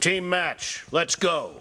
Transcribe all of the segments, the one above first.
Team match, let's go.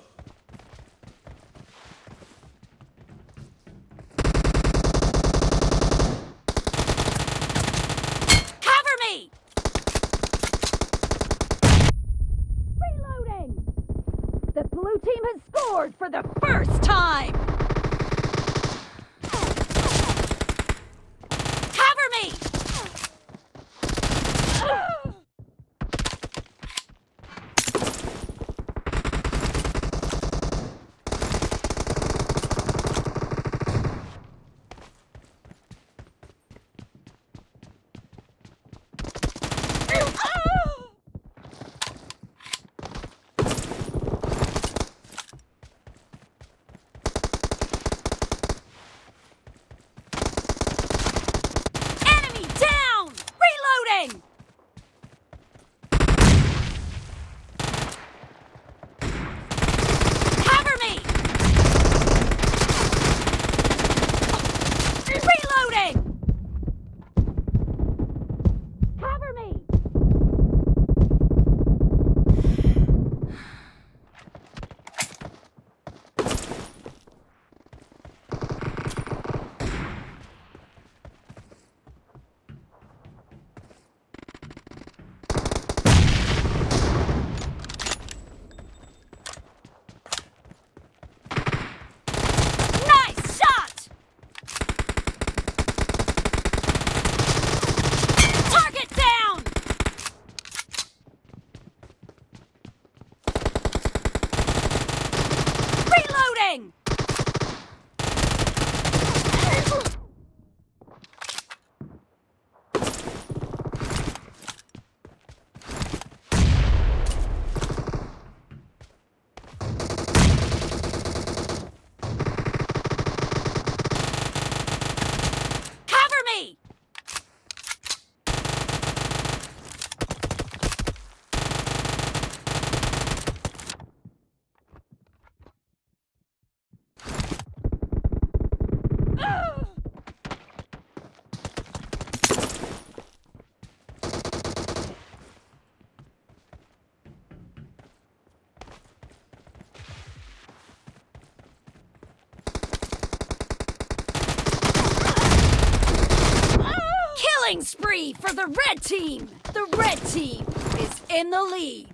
For the red team! The red team is in the lead!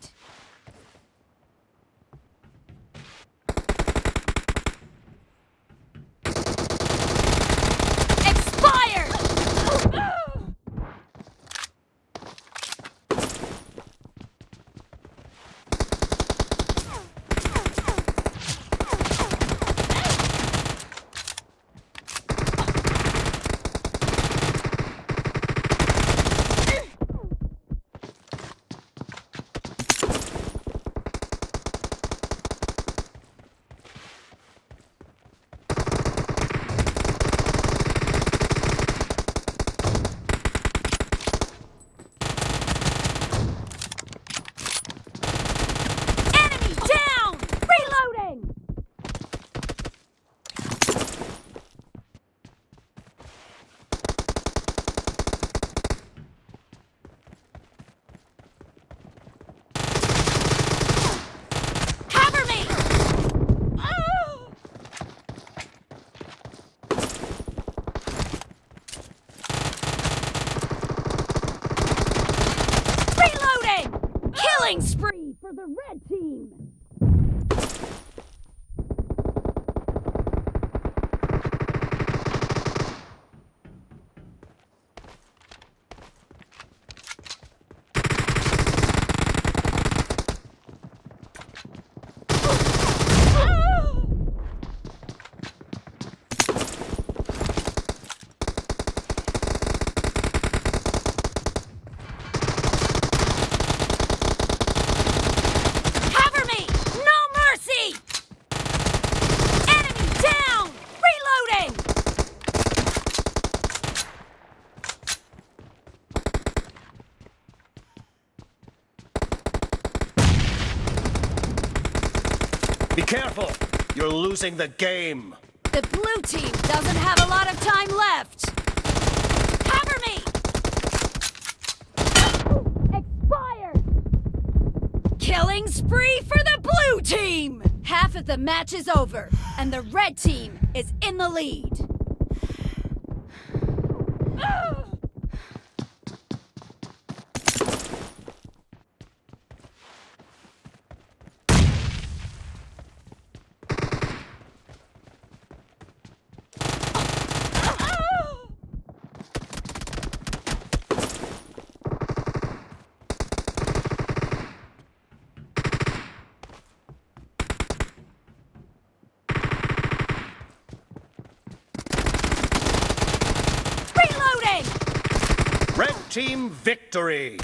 losing the game. The blue team doesn't have a lot of time left. Cover me! Expired! Killing spree for the blue team! Half of the match is over, and the red team is in the lead. Victory!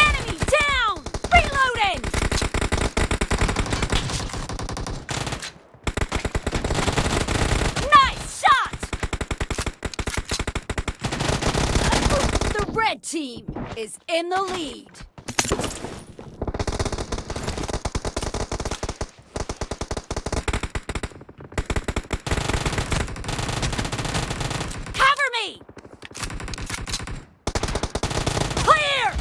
Enemy down! Reloading! Nice shot! Red team is in the lead. Cover me! Clear!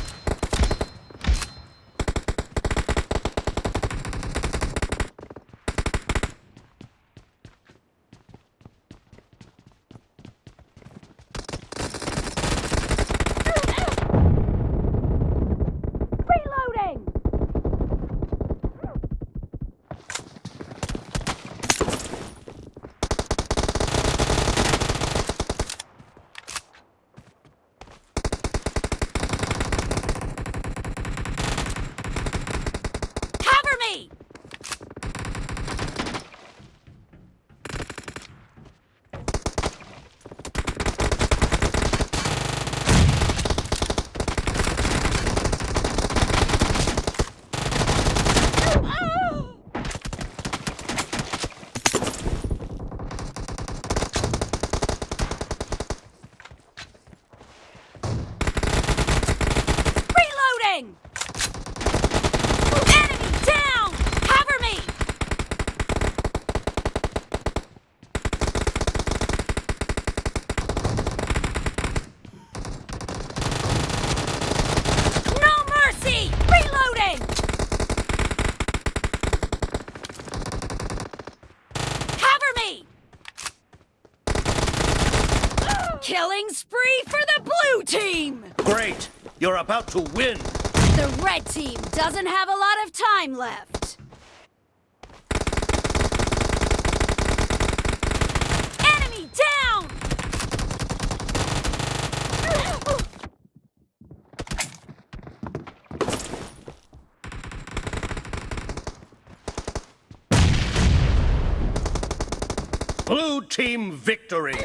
Reloading! Cover me! Reloading! Enemy down! Cover me! No mercy! Reloading! Cover me! Killing spree for the blue team! Great! You're about to win! The red team doesn't have a lot of time left. Enemy down! Blue team victory!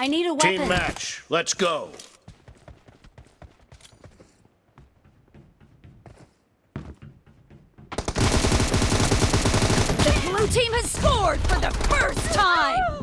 I need a weapon. Team match. Let's go. The blue team has scored for the first time!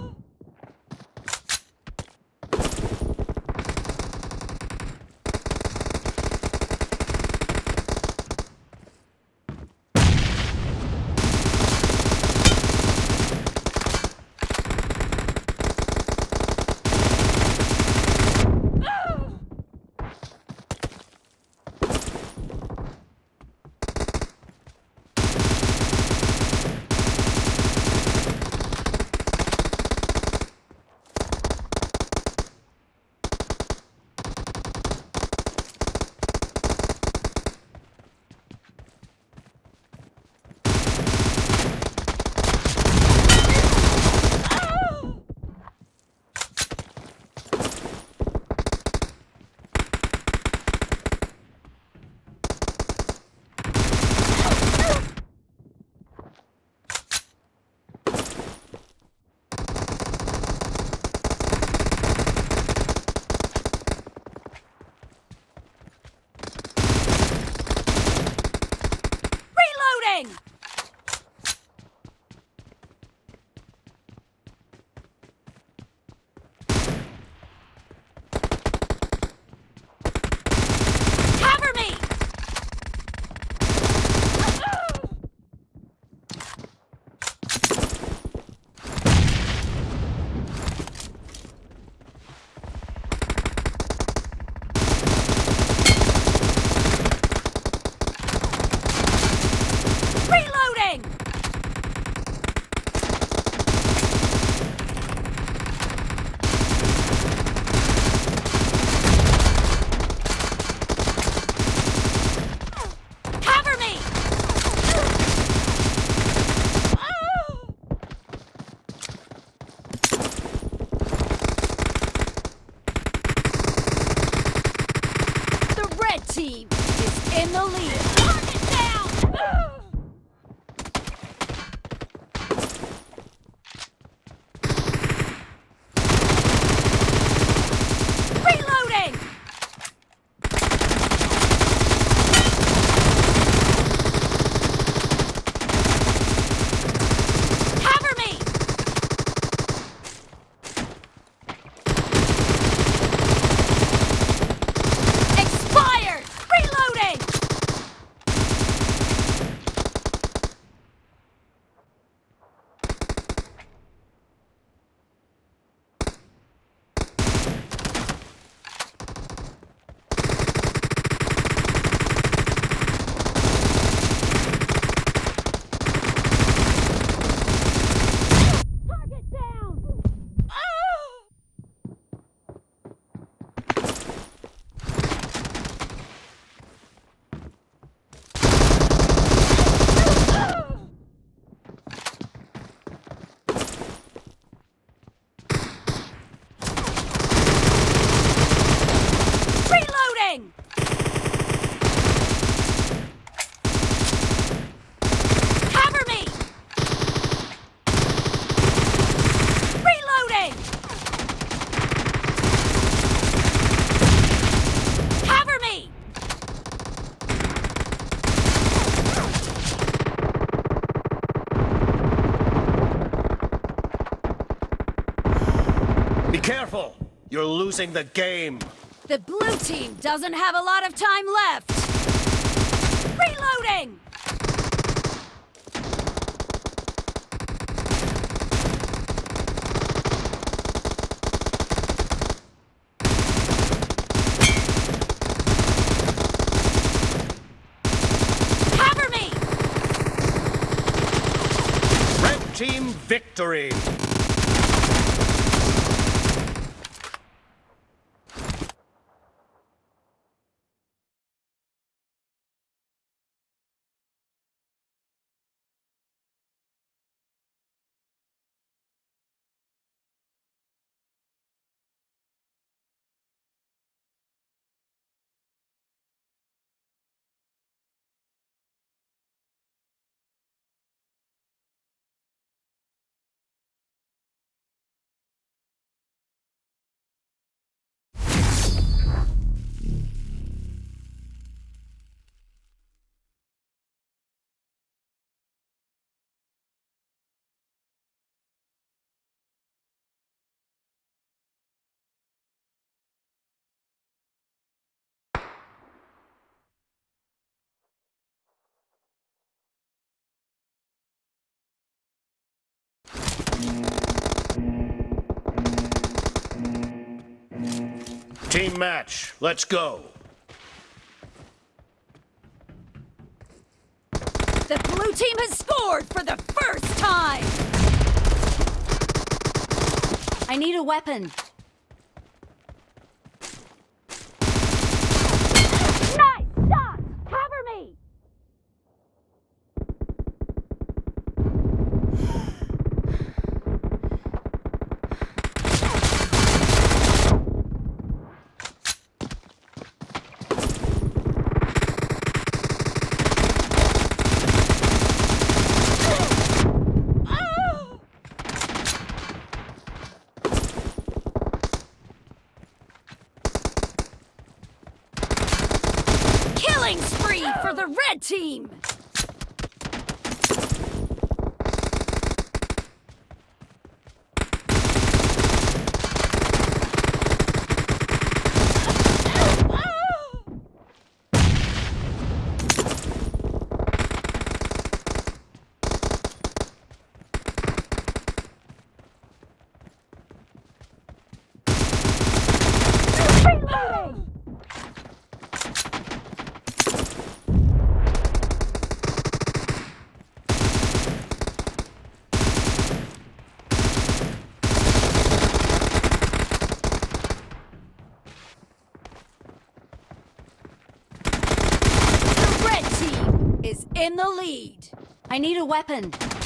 Losing the game. The blue team doesn't have a lot of time left. Reloading! Cover me! Red team victory. Team match. Let's go. The blue team has scored for the first time! I need a weapon. Nice shot! Cover me! Killing spree for the red team! Reloading! The red team is in the lead. I need a weapon.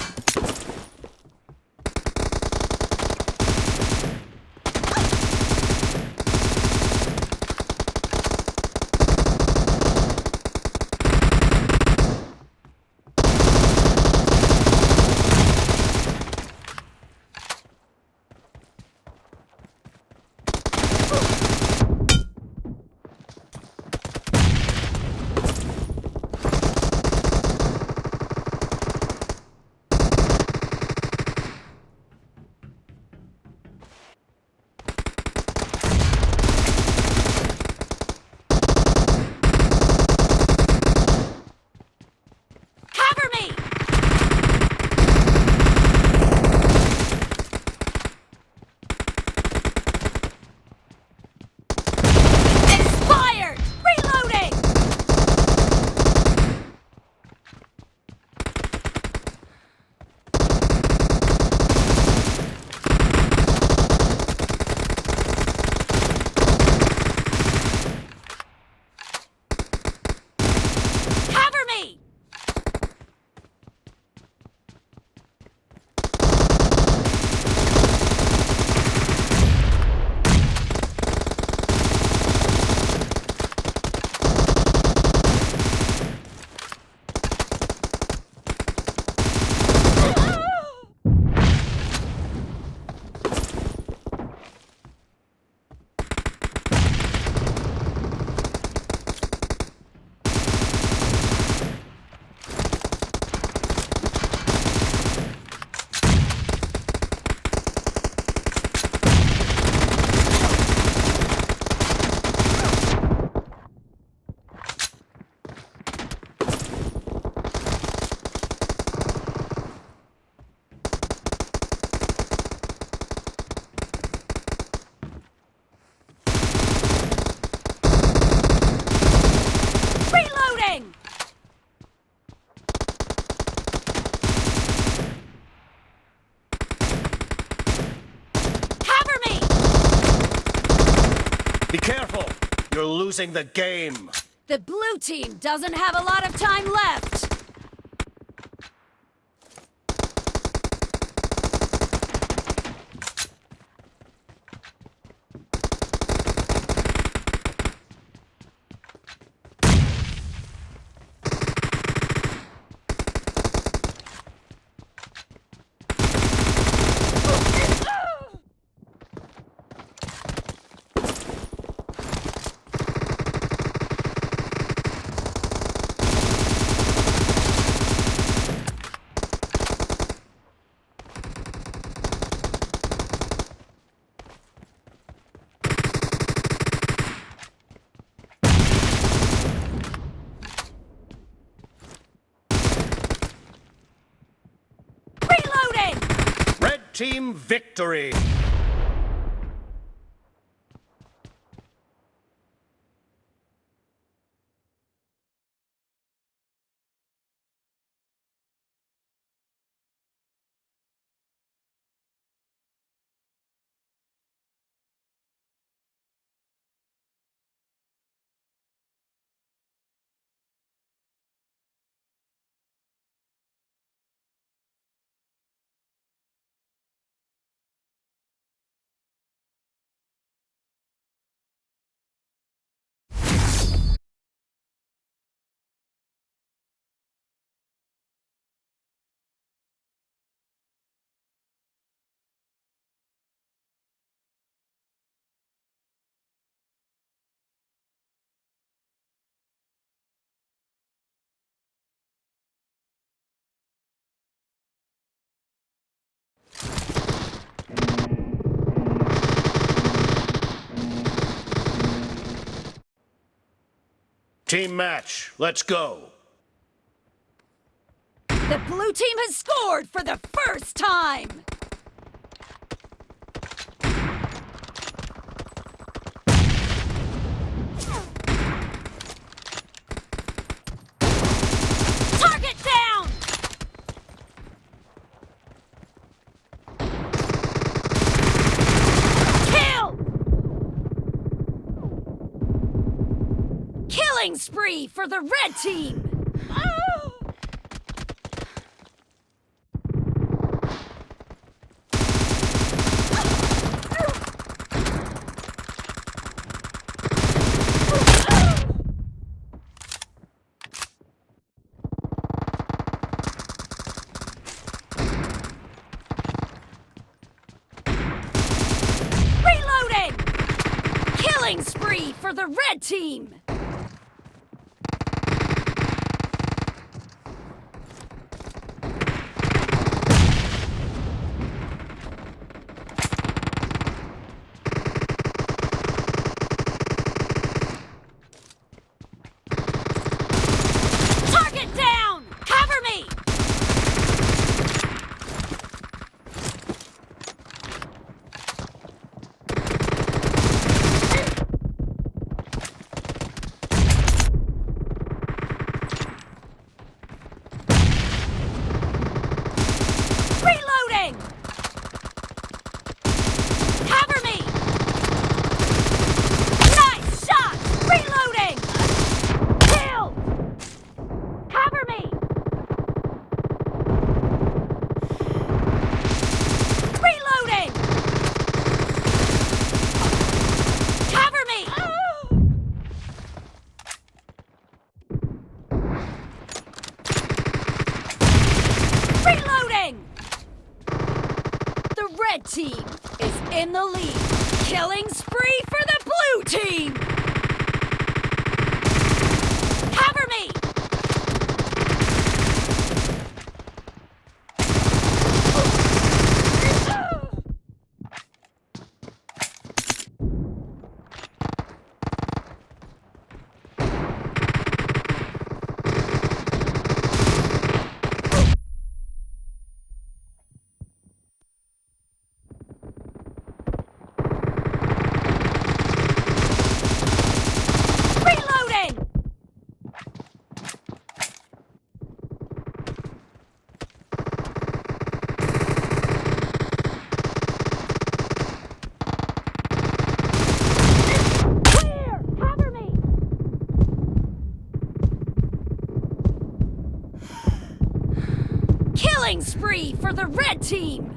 Be careful. You're losing the game. The blue team doesn't have a lot of time left. Reloading! Red team victory. Team match. Let's go. The blue team has scored for the first time! Target down! Kill! Killing spree for the red team! Spree for the red team! For the red team!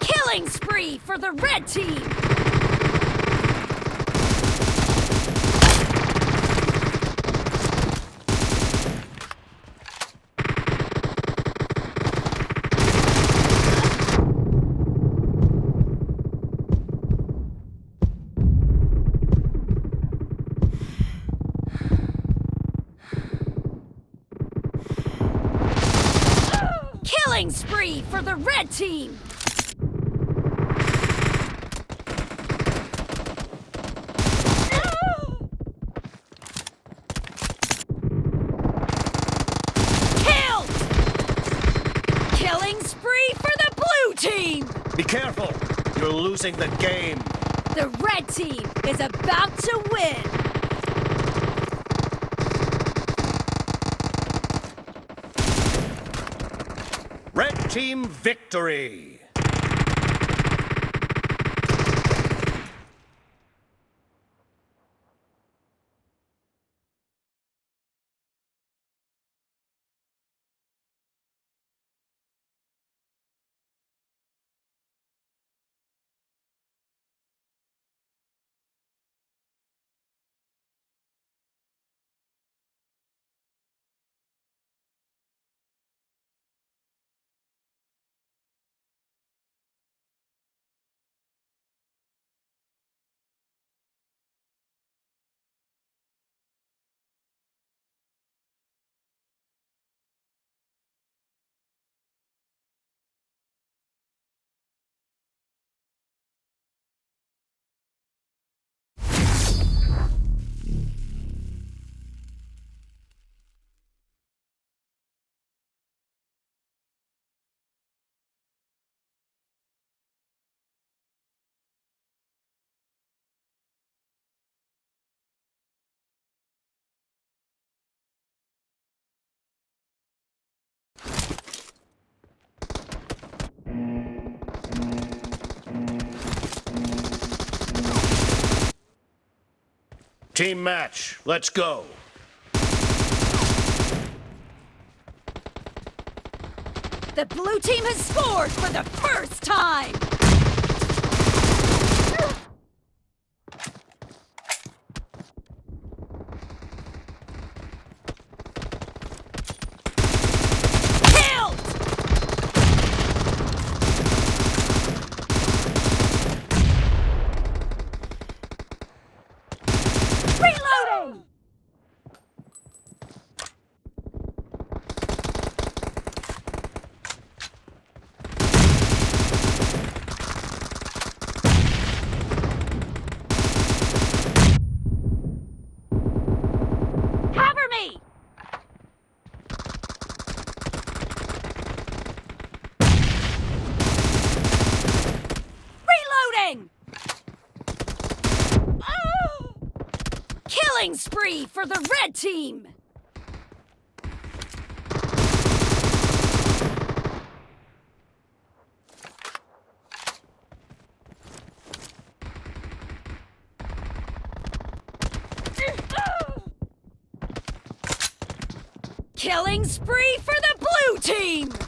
Killing spree for the red team! Killing spree for the red team! Killed! Killing spree for the blue team! Be careful. You're losing the game. The red team is about to win! Red team victory. Team match. Let's go. The blue team has scored for the first time! Killed! Reloading! Cover me! Reloading! Oh! Killing spree for the red team! Killing spree for the blue team!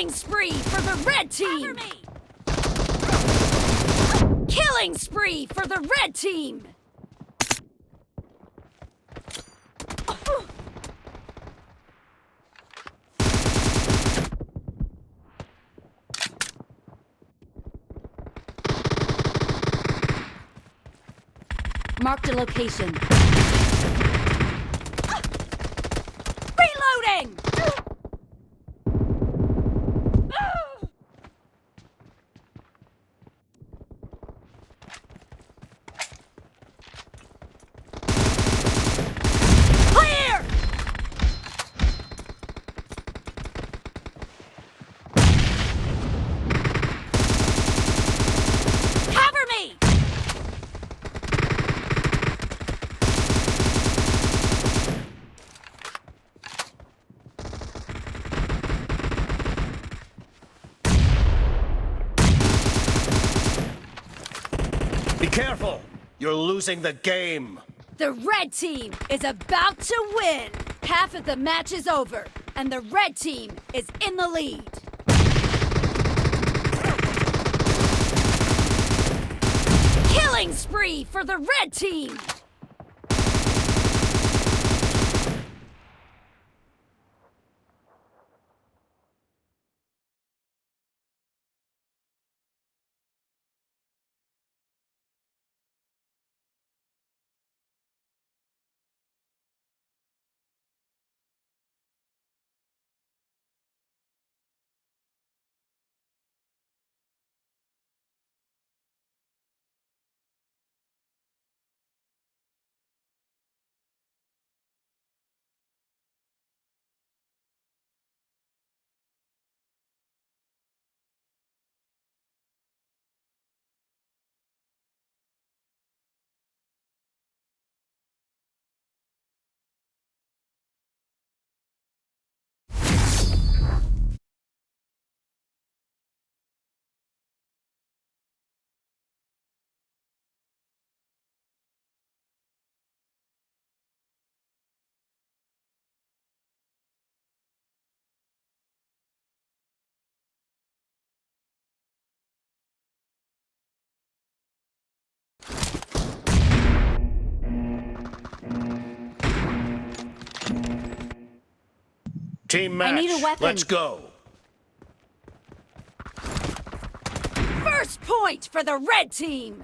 Killing spree for the red team! Killing spree for the red team! Marked a location. Reloading! Clear! Cover me! Be careful. You're losing the game. The red team is about to win! Half of the match is over, and the red team is in the lead. Killing spree for the red team! Team match. need a weapon. Let's go. First point for the red team!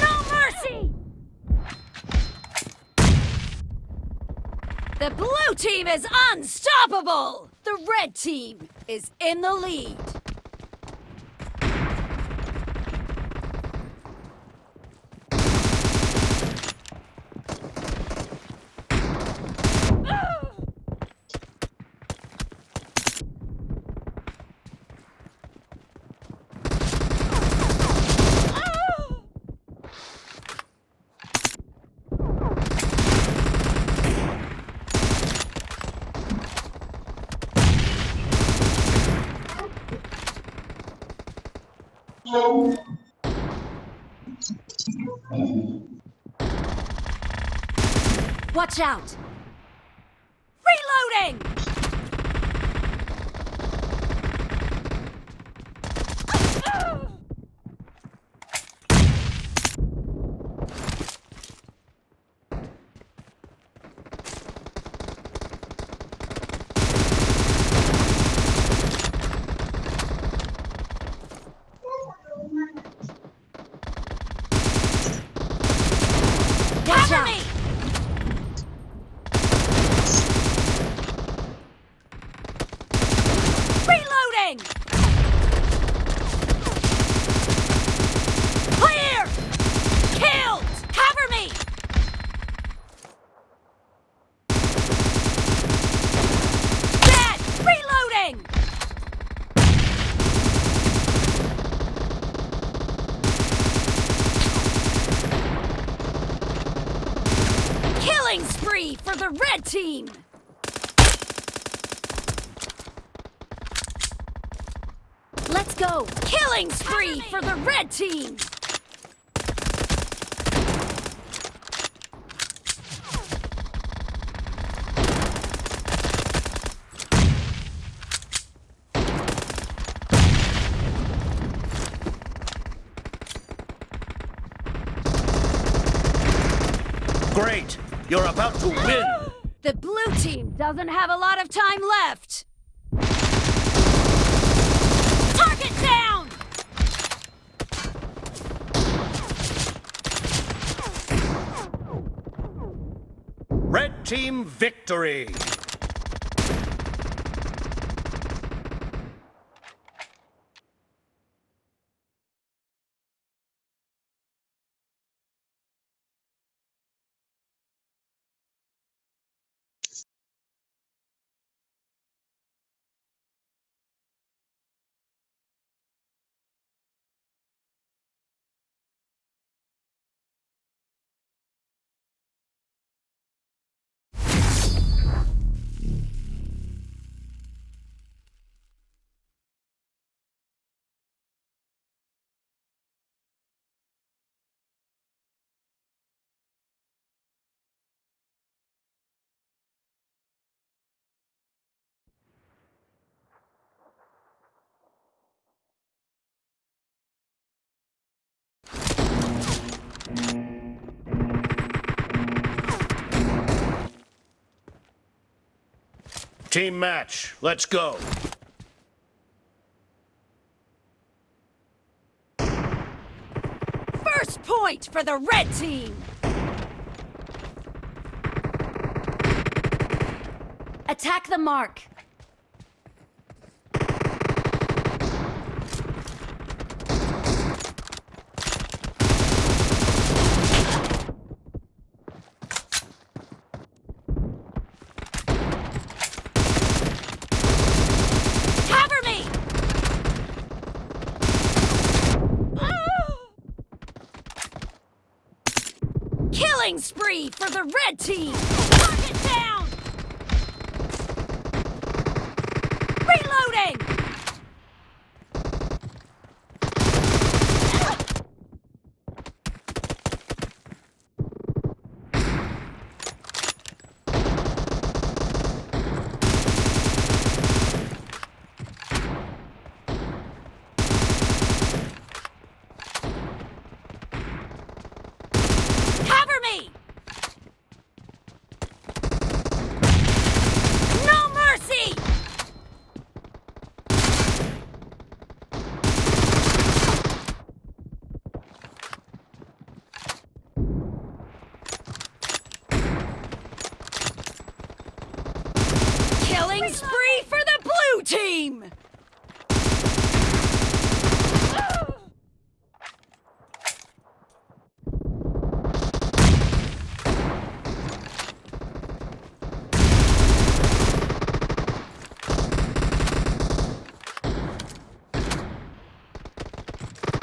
No mercy! The blue team is unstoppable! The red team is in the lead. Watch out. Reloading! Watch Cover out. me! for the red team! Let's go! Killing spree for the red team! Great! You're about to win! Doesn't have a lot of time left! Target down! Red team victory! Team match, let's go. First point for the red team! Attack the mark! Cover me! Killing spree for red team! Target down! Reloading! Cover me! No mercy! Killing spree for the blue team!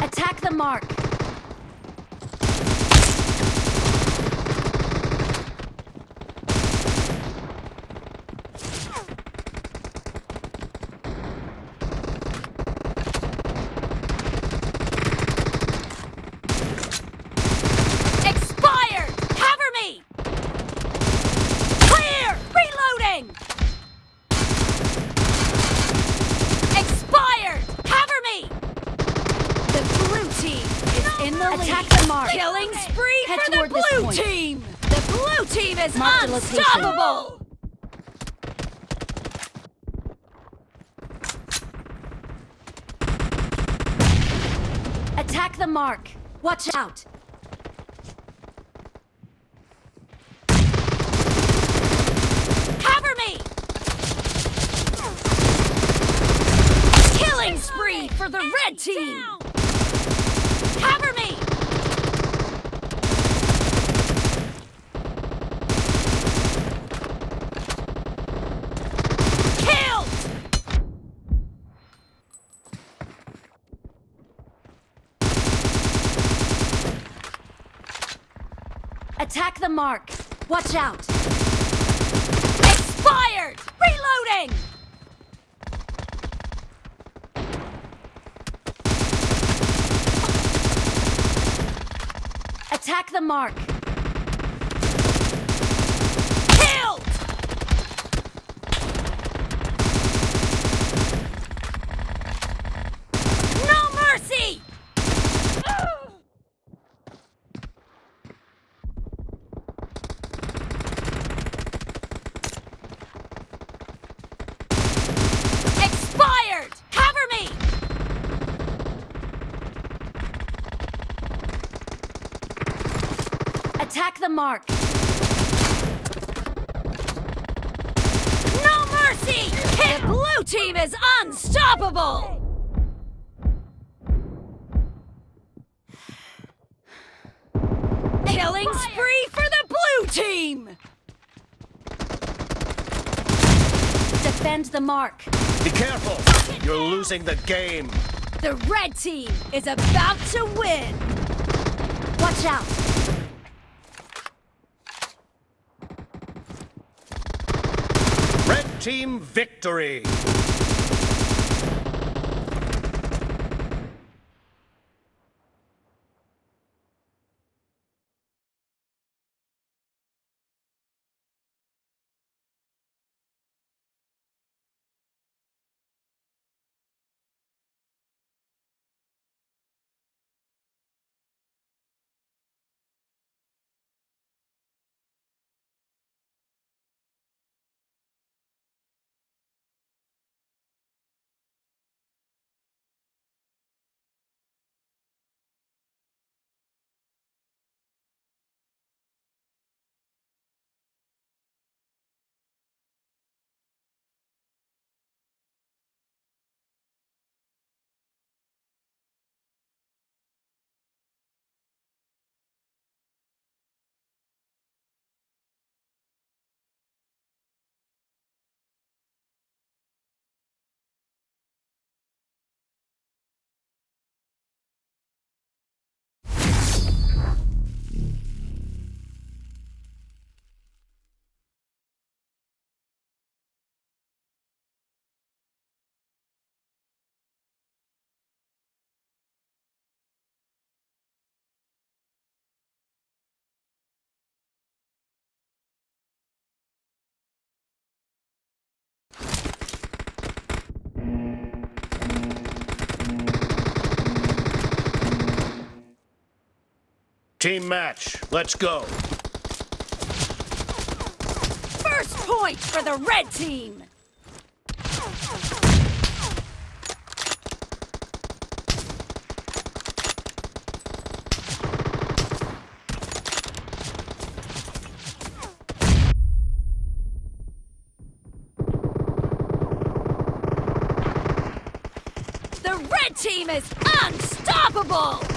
Attack the mark! Expired! Cover me! Clear! Reloading! Expired! Cover me! The blue team is in the lead. Attack the mark. Killing spree Head for the blue team! The blue team is Mark unstoppable! Attack the mark! Watch out! Cover me! Killing spree for the red team! the mark. Watch out! Expired! Reloading! Attack the mark. Attack the mark. No mercy! The blue team is unstoppable! Killing spree for the blue team! Defend the mark. Be careful! You're losing the game! The red team is about to win! Watch out! Red team victory! Team match, let's go! First point for the red team! The red team is unstoppable!